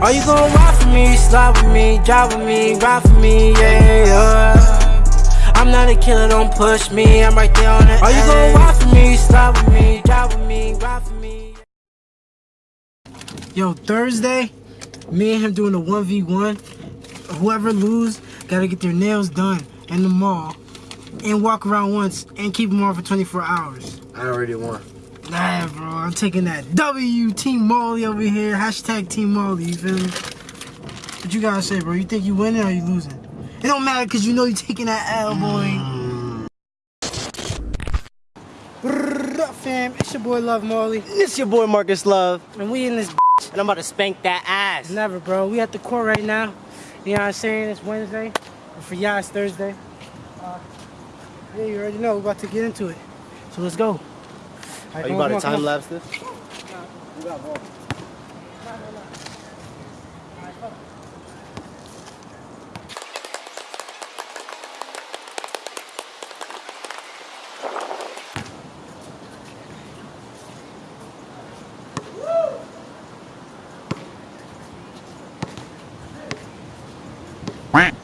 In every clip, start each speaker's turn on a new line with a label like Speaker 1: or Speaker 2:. Speaker 1: Are you gon' ride for me, slide with me, drive with me, ride for me, yeah, yeah. I'm not a killer, don't push me, I'm right there on it. Are you gon' ride for me, slide with me, drive with me, ride for me? Yo, Thursday, me and him doing a 1v1. Whoever lose, gotta get their nails done in the mall and walk around once and keep them on for 24
Speaker 2: hours. I already won.
Speaker 1: Nah, bro, I'm taking that W, Team Molly over here. Hashtag Team Molly, you feel me? What you gotta say, bro? You think you winning or you losing? It don't matter because you know you taking that L, boy. What up, fam? It's your boy Love Molly. it's your boy Marcus Love. And we in this bitch. And I'm about to spank that ass. Never, bro. We at the court right now. You know what I'm saying? It's Wednesday. And for y'all, it's Thursday. Uh, yeah, you already know. We're about to get into it. So let's go. Are you about to time lapse this? Quack.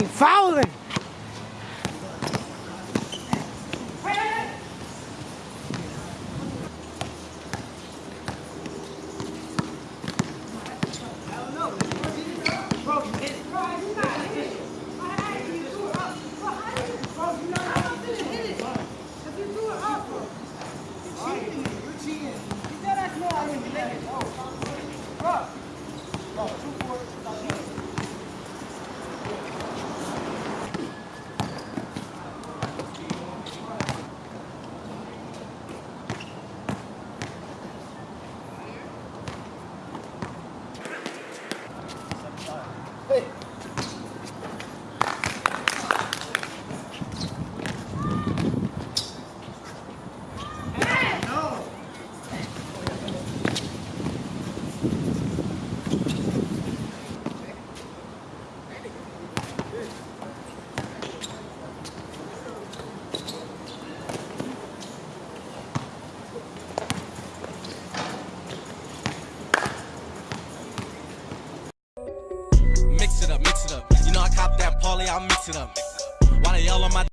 Speaker 1: something fouling.
Speaker 2: it up. Why they all on my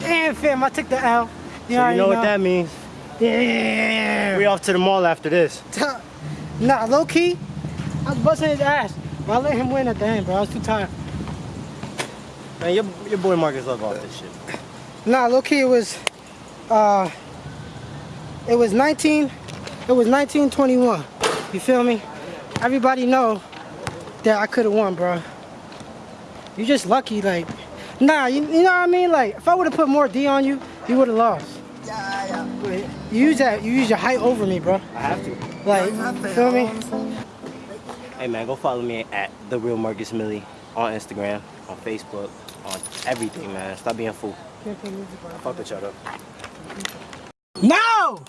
Speaker 1: Damn, fam, I took the L. You so know you know what that means. Damn. We
Speaker 2: off to the mall after this.
Speaker 1: Nah, low key, I was busting his ass. But I let him win at the end, bro. I was too
Speaker 2: tired. Man, your, your boy Marcus love all this shit.
Speaker 1: Nah, low key, it was, uh, it was 19, it was 1921. You feel me? Everybody know that I could have won, bro. You just lucky, like. Nah, you, you know what I mean? Like, if I would have put more D on you, you would have lost. Yeah, yeah. You use that. You use your height over me, bro. I have to. Like, no, feel me?
Speaker 2: Hey man, go follow me at the real Marcus Millie on Instagram, on Facebook, on everything, man. Stop being a fool. Fuck with y'all though.
Speaker 1: No!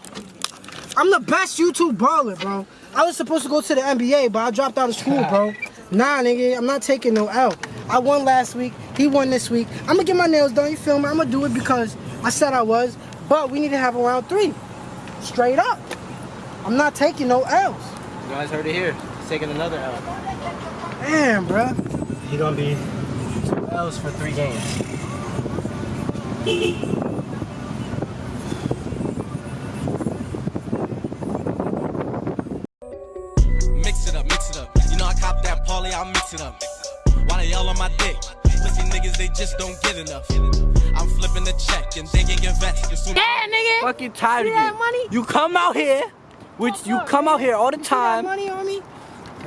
Speaker 1: I'm the best YouTube baller, bro. I was supposed to go to the NBA, but I dropped out of school, bro. Nah, nigga, I'm not taking no L. I won last week. He won this week. I'm gonna get my nails done. You feel me? I'm gonna do it because I said I was. But we need to have a round three, straight up. I'm not taking no L's. You
Speaker 2: guys heard it here. He's taking another L.
Speaker 1: Damn, bro.
Speaker 2: He gonna be two L's for three games. just don't get enough. I'm flipping the check and digging your vest. Soon yeah,
Speaker 1: nigga. Fucking tired you of you. Money? You come out here, which you come out here all the time. money on me?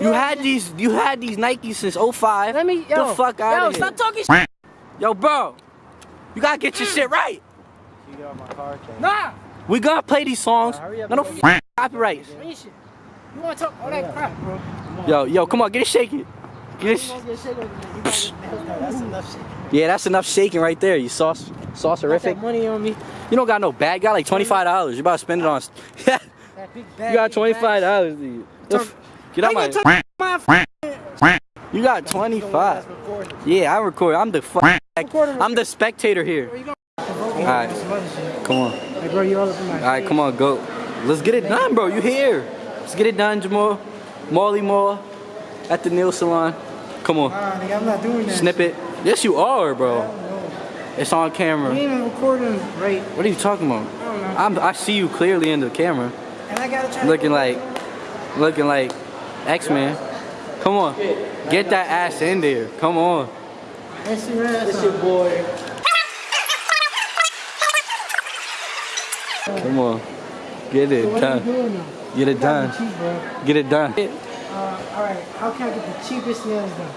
Speaker 1: You had these, you had these Nikes since 05. Let me, yo, the fuck out yo, of here. Yo, stop talking shit. Yo, bro, you gotta get your mm. shit right. You get on my car, Nah. We got to play these songs. Nah, hurry up, no, no copyrights. You wanna talk all that crap, bro? Yo, yo, come on, get it shaking. Get it. Sh- that's enough shit. Yeah, that's enough shaking right there. You sauce saucerific. money on me. You don't got no bag. guy got like twenty five dollars. You about to spend it on. you got twenty five dollars, dude. Get out my. my you got twenty five. Yeah, I record. I'm the fuck. I'm the spectator here. Alright, come on. Alright, come on, go. Let's get it done, bro. You here? Let's get it done, Jamal. Molly Moore at the nail salon. Come on. nigga, I'm not doing that. Snip it. Yes, you are, bro. It's on camera. You ain't even recording right. What are you talking about? I am I see you clearly in the camera. And I gotta try Looking like, looking like X-Men. Come on. Get that ass in there. Come on. That's your ass. That's your boy. Come on. Get it so done. Get it done. Cheap, Get it done. Uh, all right, how can I get the cheapest nails done?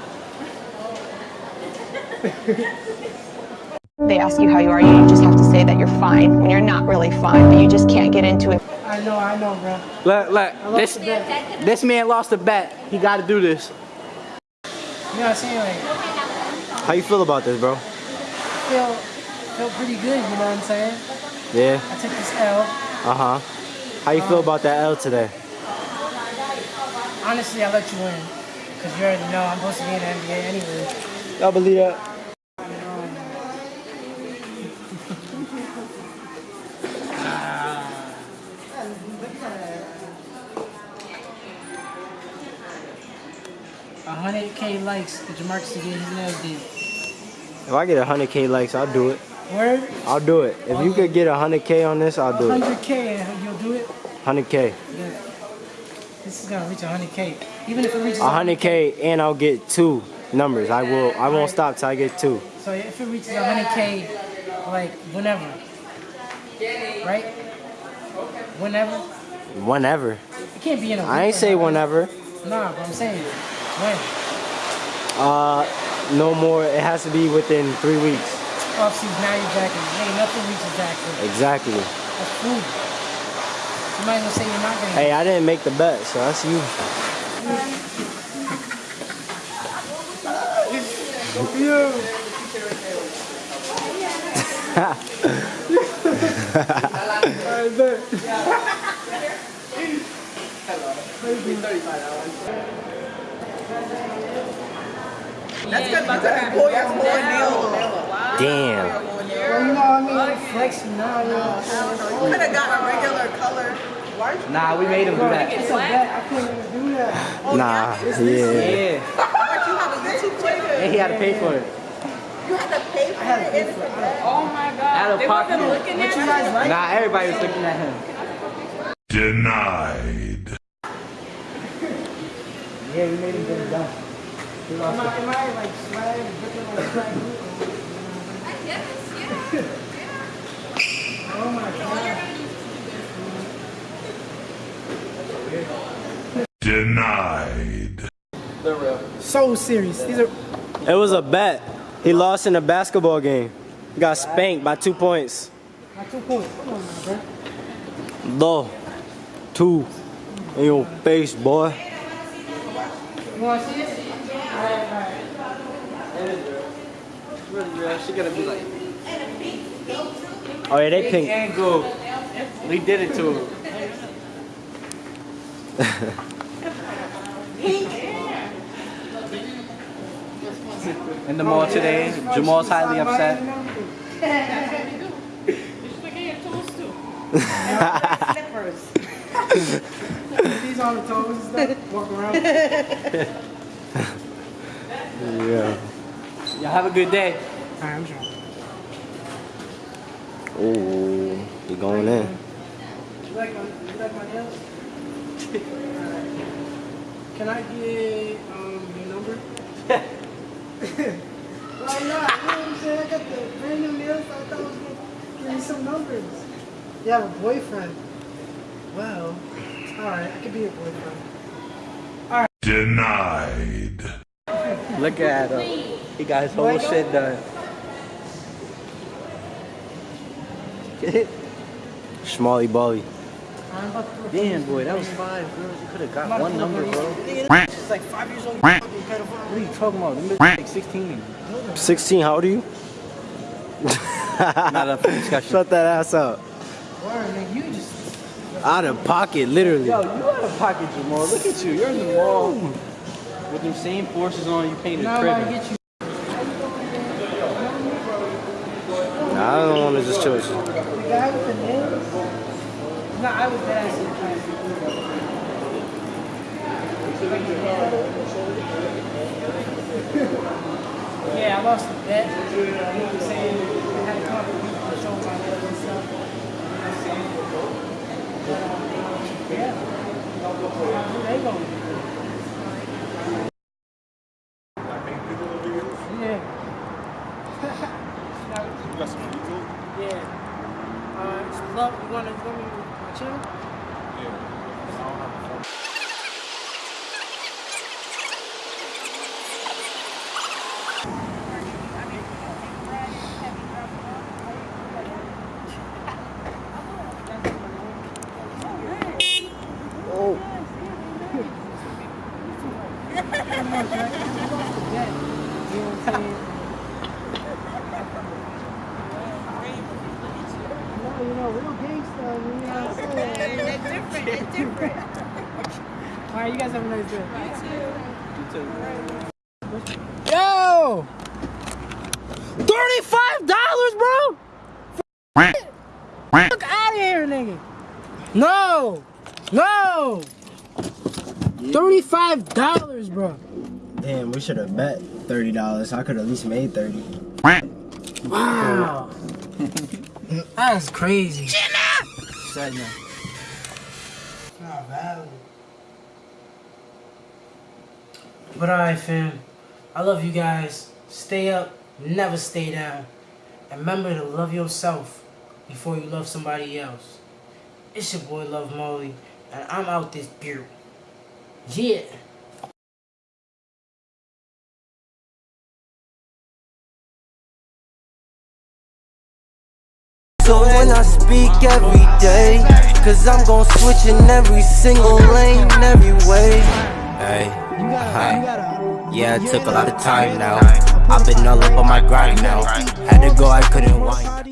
Speaker 2: they ask you how you are, you just have to say that you're fine when you're not really fine, but you just can't get into it.
Speaker 1: I know, I know, bro.
Speaker 2: Look, look, this,
Speaker 1: this
Speaker 2: man lost a bet. He got to do this. You know
Speaker 1: what I'm saying? Like,
Speaker 2: how you feel about this, bro?
Speaker 1: Feel, feel pretty good, you know what I'm saying? Yeah. I took this L.
Speaker 2: Uh-huh. How you um, feel about that L today?
Speaker 1: Honestly, I let you in. Because you already know I'm supposed to be in the NBA anyway.
Speaker 2: Y'all believe that?
Speaker 1: hundred K likes for Jamarcus to get his nails did.
Speaker 2: If I get hundred K likes, I'll do it. Where? I'll do it. If you could get hundred K on this, I'll do 100K, it. Hundred
Speaker 1: K, you'll do it. Hundred K. Yeah. This is gonna reach 100k. Even if it reaches
Speaker 2: 100k, and I'll get two numbers. I will. I won't stop till I get two.
Speaker 1: So if it reaches 100k, like whenever, right? Whenever.
Speaker 2: Whenever. It can't be in a. I ain't say whenever.
Speaker 1: Nah, but I'm saying
Speaker 2: when. Uh, no more. It has to be within three weeks.
Speaker 1: Offseason. Oh, now you're back. Hey, nothing reaches
Speaker 2: back. Exactly. That's food.
Speaker 1: Somebody's gonna say you're not gonna.
Speaker 2: Hey, I didn't make the bet, so that's you. That's good. That's that's more nail. Damn. Well, you know,
Speaker 1: I mean, flexing now. Could have got a regular color. Nah, we made him do that. It's a bet. I couldn't do that. Oh,
Speaker 2: nah, yeah. yeah.
Speaker 1: And he had to pay for it. You had to pay for it? it. Oh my god. Out of they pocket. looking at you guys like? Nah, everybody was looking at him. Denied. yeah, we made him get it done. Am I, am I like swag, looking I guess, yeah. yeah.
Speaker 2: Oh my god. Denied. So serious. These are. It was a bet. He lost in a basketball game. He got spanked by two points.
Speaker 1: By two points. Come on, man,
Speaker 2: Low. Two. In your face, boy. You want to see this? Oh yeah, they pink. We did it to him. Pink. In the mall today, Jamal's highly upset. Slippers. These on
Speaker 1: the toes and walk around. yeah. Y'all have a good day. Alright, I'm sure.
Speaker 2: Oh, you're going in.
Speaker 1: like my, like my nails? Can I get um, your number? like, nah, you know what I'm saying? I got the brand new nails. I thought I was going to give you some numbers. You have a boyfriend. Well, alright, I could be your boyfriend. Alright. Denied. Look at him. He got his whole shit done.
Speaker 2: Get Smalley Bolly.
Speaker 1: Damn, boy, that was five girls. You could have got one number, bro. She's like five years old. What are you talking about? like
Speaker 2: 16. 16? How old are you? Not up discussion. Shut that ass up. Word, man, you just... Out of pocket, literally. Yo, you
Speaker 1: out of pocket, Jamal. Look at you. You're in the mall. With them same forces on, you painted no, crib.
Speaker 2: I don't want to just chill with you.
Speaker 1: No, I was there. I yeah, I lost the bet. You know saying? I had to come up with to show my and stuff. You know Yeah. How they going Yeah. Uh, it's love. You want to yeah. $35, bro? Fuck out of here, nigga. No. No. $35, bro.
Speaker 2: Damn, we should have bet $30. I could at least made 30 Wow.
Speaker 1: That's crazy. Shut up! It's
Speaker 2: not valid.
Speaker 1: But alright, fam. I love you guys. Stay up, never stay down. And remember to love yourself before you love somebody else. It's your boy Love Molly, and I'm out this beer. Yeah. So when I speak every day Cause I'm gon' switch in every single lane,
Speaker 2: every way Hey, hi yeah, it took a lot of time now. I've been all up on my grind now. Had to go, I couldn't wind.